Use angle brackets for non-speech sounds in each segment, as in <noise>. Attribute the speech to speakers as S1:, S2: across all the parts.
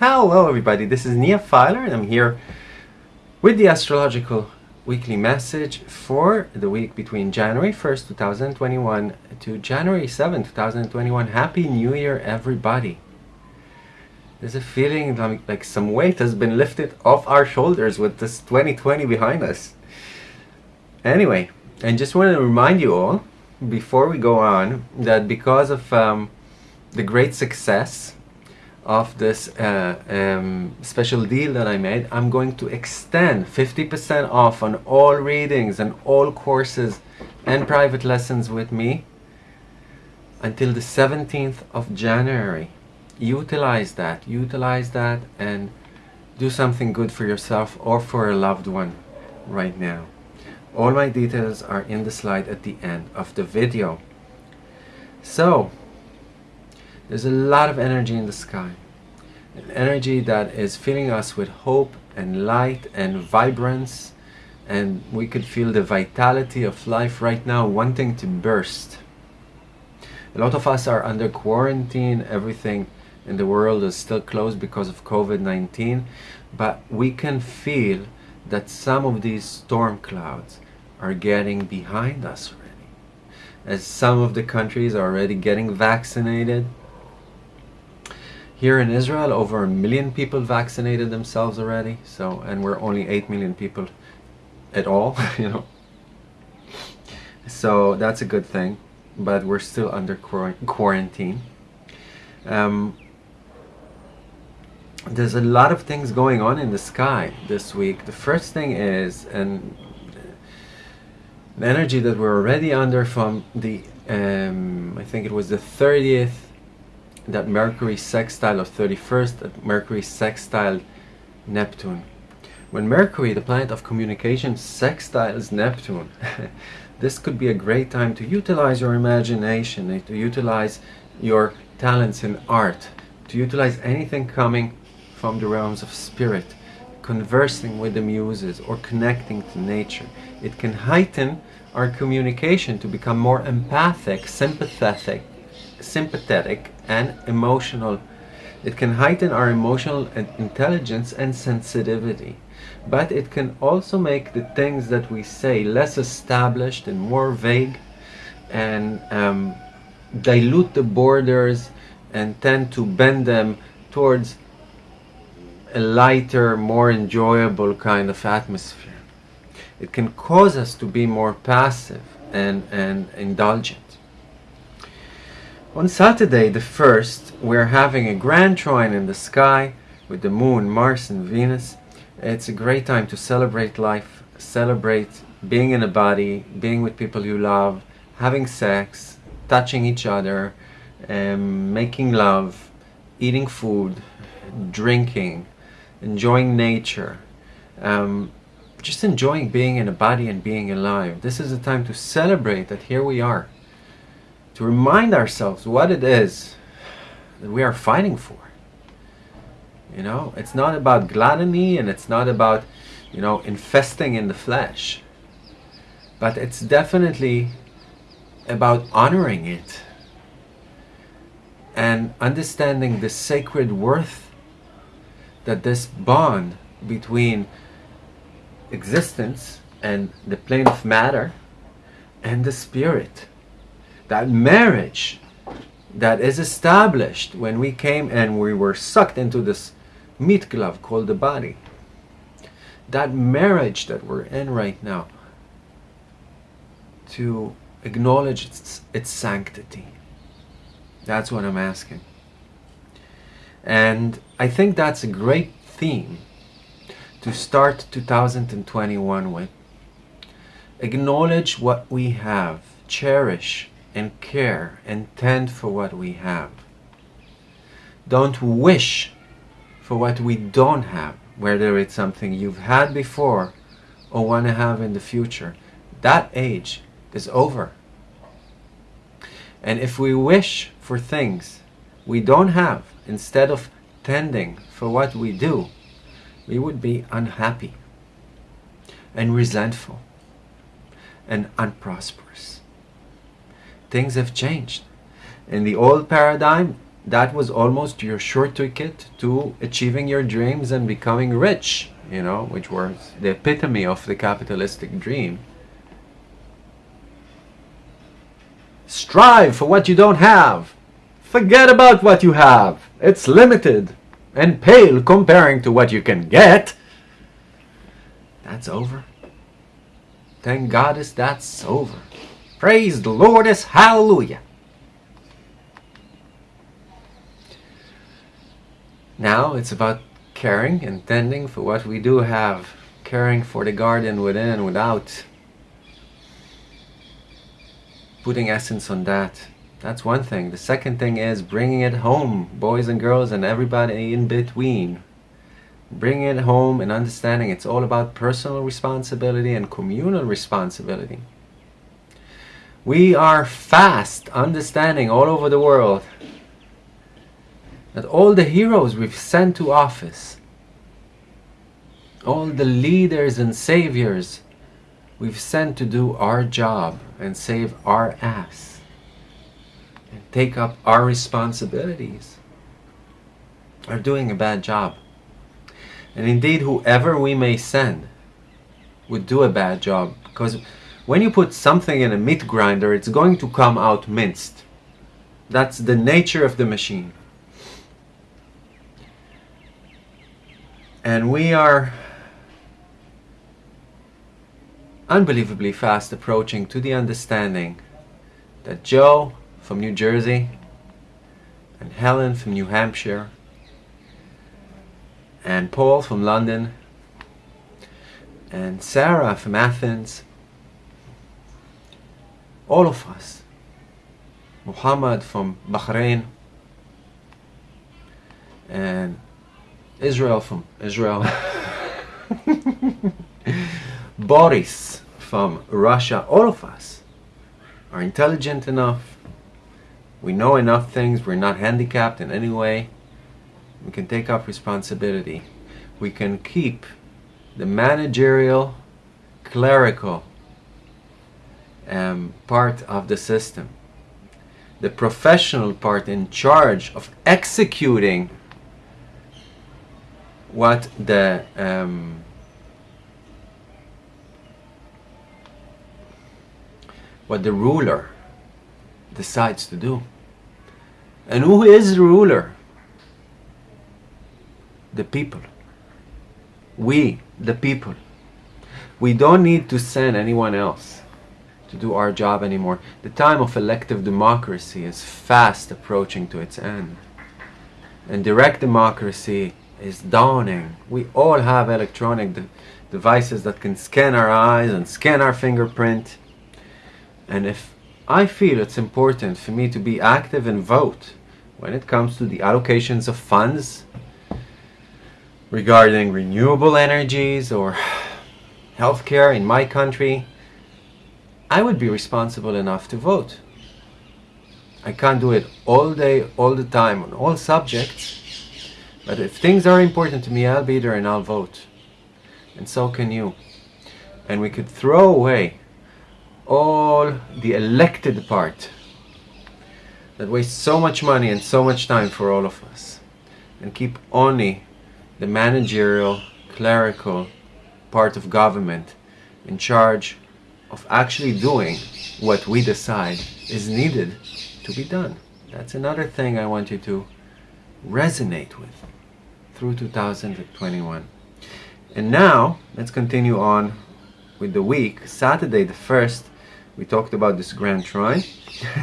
S1: Hello everybody, this is Nia Filer and I'm here with the astrological weekly message for the week between January 1st, 2021 to January 7th, 2021. Happy New Year everybody. There's a feeling like, some weight has been lifted off our shoulders with this 2020 behind us. Anyway, and just want to remind you all before we go on that because of um, the great success of this uh, um, special deal that I made, I'm going to extend 50% off on all readings and all courses and private lessons with me until the 17th of January. Utilize that, utilize that and do something good for yourself or for a loved one right now. All my details are in the slide at the end of the video. So, there's a lot of energy in the sky. An energy that is filling us with hope and light and vibrance and we could feel the vitality of life right now wanting to burst. A lot of us are under quarantine, everything in the world is still closed because of COVID-19, but we can feel that some of these storm clouds are getting behind us already. As some of the countries are already getting vaccinated. Here in Israel, over a million people vaccinated themselves already. So, and we're only 8 million people at all, <laughs> you know. So that's a good thing, but we're still under quarantine. Um, there's a lot of things going on in the sky this week. The first thing is, and the energy that we're already under from the, um, I think it was the 30th, that Mercury sextile of 31st, that Mercury sextile Neptune. When Mercury, the planet of communication, sextiles Neptune, <laughs> this could be a great time to utilize your imagination, eh, to utilize your talents in art, to utilize anything coming from the realms of spirit, conversing with the muses or connecting to nature. It can heighten our communication to become more empathic, sympathetic, sympathetic and emotional. It can heighten our emotional intelligence and sensitivity. But it can also make the things that we say less established and more vague and um, dilute the borders and tend to bend them towards a lighter, more enjoyable kind of atmosphere. It can cause us to be more passive and, and indulgent. On Saturday the 1st, we're having a grand trine in the sky with the moon, Mars and Venus. It's a great time to celebrate life, celebrate being in a body, being with people you love, having sex, touching each other, um, making love, eating food, drinking, enjoying nature, um, just enjoying being in a body and being alive. This is a time to celebrate that here we are, to remind ourselves what it is that we are fighting for. You know, it's not about gluttony and it's not about, you know, infesting in the flesh, but it's definitely about honoring it and understanding the sacred worth that this bond between existence and the plane of matter and the spirit, that marriage that is established when we came and we were sucked into this meat glove called the body, that marriage that we're in right now, to acknowledge its, its sanctity. That's what I'm asking. And I think that's a great theme to start 2021 with. Acknowledge what we have, cherish and care and tend for what we have. Don't wish for what we don't have, whether it's something you've had before or want to have in the future. That age is over. And if we wish for things we don't have, instead of tending for what we do, we would be unhappy and resentful and unprosperous. Things have changed. In the old paradigm, that was almost your short ticket to achieving your dreams and becoming rich, you know, which was the epitome of the capitalistic dream. Strive for what you don't have. Forget about what you have. It's limited and pale comparing to what you can get. That's over. Thank God is that's over. Praise the Lord is hallelujah. Now it's about caring and tending for what we do have, caring for the garden within and without, putting essence on that. That's one thing. The second thing is bringing it home, boys and girls and everybody in between. Bringing it home and understanding it's all about personal responsibility and communal responsibility. We are fast understanding all over the world that all the heroes we've sent to office, all the leaders and saviors we've sent to do our job and save our ass and take up our responsibilities are doing a bad job. And indeed, whoever we may send would do a bad job because when you put something in a meat grinder, it's going to come out minced. That's the nature of the machine. And we are unbelievably fast approaching to the understanding that Joe from New Jersey and Helen from New Hampshire and Paul from London and Sarah from Athens all of us Muhammad from Bahrain and Israel from Israel. <laughs> Boris from Russia. All of us are intelligent enough. We know enough things. We're not handicapped in any way. We can take up responsibility. We can keep the managerial, clerical um, part of the system. The professional part in charge of executing what the um, what the ruler decides to do. And who is the ruler? The people. We, the people. We don't need to send anyone else to do our job anymore. The time of elective democracy is fast approaching to its end. And direct democracy is dawning. We all have electronic de devices that can scan our eyes and scan our fingerprint. And if I feel it's important for me to be active and vote when it comes to the allocations of funds regarding renewable energies or <sighs> healthcare in my country, I would be responsible enough to vote. I can't do it all day, all the time, on all subjects, but if things are important to me, I'll be there and I'll vote. And so can you. And we could throw away all the elected part that wastes so much money and so much time for all of us and keep only the managerial, clerical part of government in charge of actually doing what we decide is needed to be done. That's another thing I want you to resonate with through 2021. And now, let's continue on with the week. Saturday the 1st, we talked about this Grand Trine.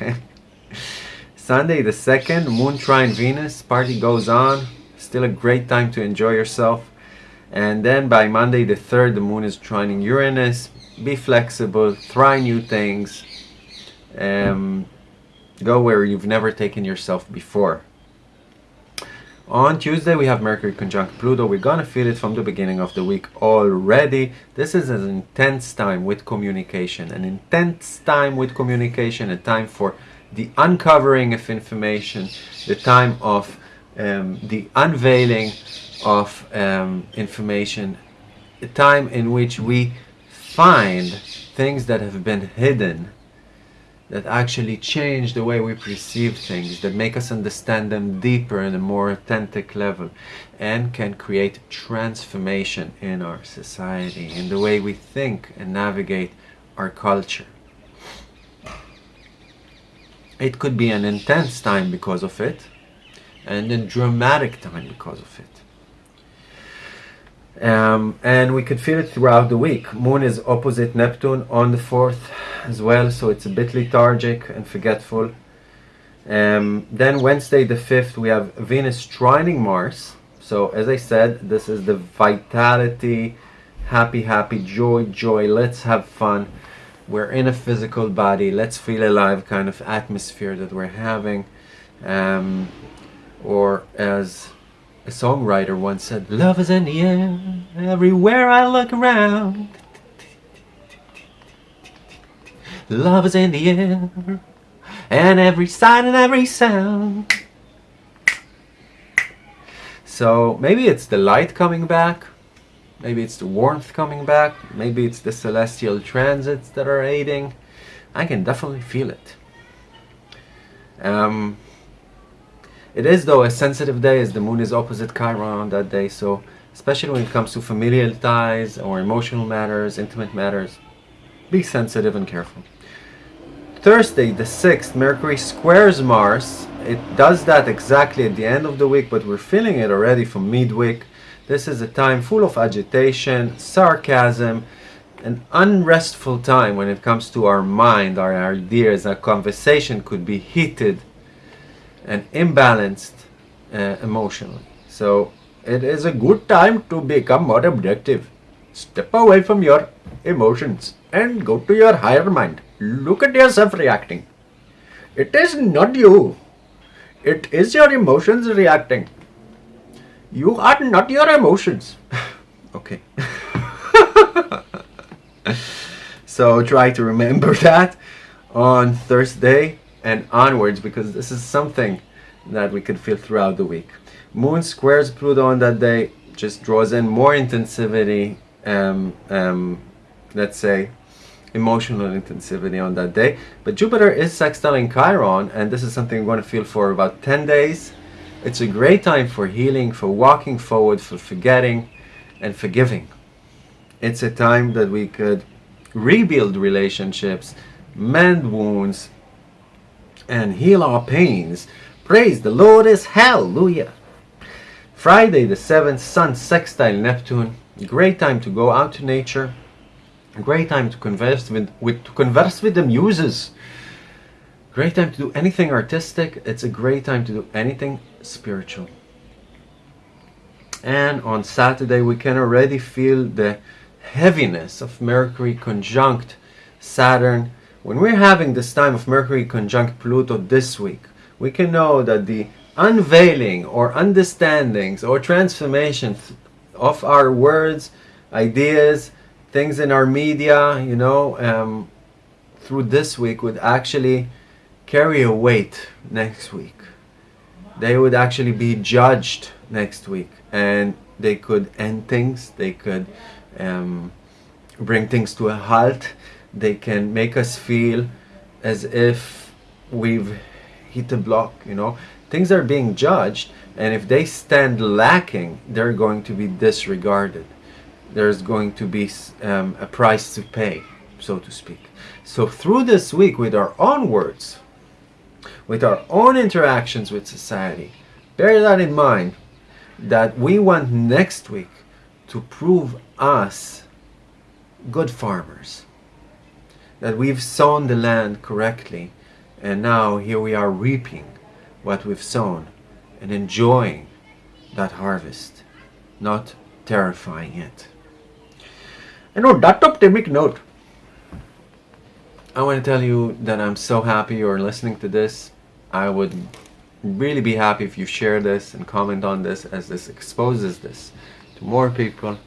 S1: <laughs> Sunday the 2nd, Moon Trine Venus, party goes on. Still a great time to enjoy yourself. And then by Monday the 3rd, the Moon is trining Uranus. Be flexible, try new things. Um, go where you've never taken yourself before. On Tuesday we have Mercury conjunct Pluto. We're gonna feel it from the beginning of the week already. This is an intense time with communication, an intense time with communication, a time for the uncovering of information, the time of um, the unveiling of um, information, a time in which we find things that have been hidden that actually change the way we perceive things, that make us understand them deeper in a more authentic level, and can create transformation in our society, in the way we think and navigate our culture. It could be an intense time because of it, and a dramatic time because of it. Um, and we could feel it throughout the week. Moon is opposite Neptune on the 4th as well, so it's a bit lethargic and forgetful. Um, then Wednesday the 5th, we have Venus trining Mars. So as I said, this is the vitality, happy, happy, joy, joy, let's have fun. We're in a physical body, let's feel alive kind of atmosphere that we're having. Um, or as a songwriter once said, Love is in the air, everywhere I look around. Love is in the air, and every sight and every sound. So maybe it's the light coming back, maybe it's the warmth coming back, maybe it's the celestial transits that are aiding. I can definitely feel it. Um, it is though a sensitive day as the moon is opposite Chiron on that day, so especially when it comes to familial ties or emotional matters, intimate matters, be sensitive and careful. Thursday the 6th, Mercury squares Mars. It does that exactly at the end of the week, but we're feeling it already from midweek. This is a time full of agitation, sarcasm, an unrestful time when it comes to our mind, our ideas. Our conversation could be heated and imbalanced uh, emotionally. So it is a good time to become more objective. Step away from your emotions and go to your higher mind. Look at yourself reacting. It is not you. It is your emotions reacting. You are not your emotions. <laughs> okay. <laughs> so try to remember <laughs> that on Thursday and onwards because this is something that we could feel throughout the week. Moon squares Pluto on that day just draws in more intensivity, um, um, let's say emotional intensivity on that day. But Jupiter is sextiling Chiron and this is something we're going to feel for about 10 days. It's a great time for healing, for walking forward, for forgetting and forgiving. It's a time that we could rebuild relationships, mend wounds, and heal our pains. Praise the Lord is hallelujah. Friday the 7th, Sun sextile Neptune. Great time to go out to nature. Great time to converse with, with to converse with the muses. Great time to do anything artistic. It's a great time to do anything spiritual. And on Saturday we can already feel the heaviness of Mercury conjunct Saturn when we're having this time of Mercury conjunct Pluto this week, we can know that the unveiling or understandings or transformations of our words, ideas, things in our media, you know, um, through this week would actually carry a weight next week. They would actually be judged next week and they could end things, they could um, bring things to a halt they can make us feel as if we've hit a block, you know. Things are being judged, and if they stand lacking, they're going to be disregarded. There's going to be um, a price to pay, so to speak. So through this week, with our own words, with our own interactions with society, bear that in mind, that we want next week to prove us good farmers that we've sown the land correctly and now here we are reaping what we've sown and enjoying that harvest, not terrifying it. And on that optimistic note, I want to tell you that I'm so happy you're listening to this. I would really be happy if you share this and comment on this as this exposes this to more people.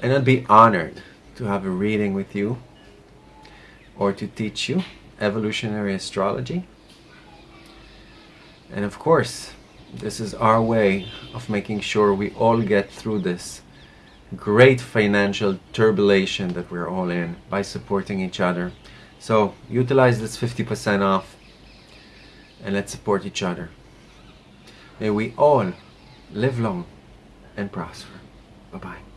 S1: And I'd be honored to have a reading with you or to teach you evolutionary astrology. And of course, this is our way of making sure we all get through this great financial turbulation that we're all in by supporting each other, So utilize this 50% off and let's support each other. May we all live long and prosper. Bye bye.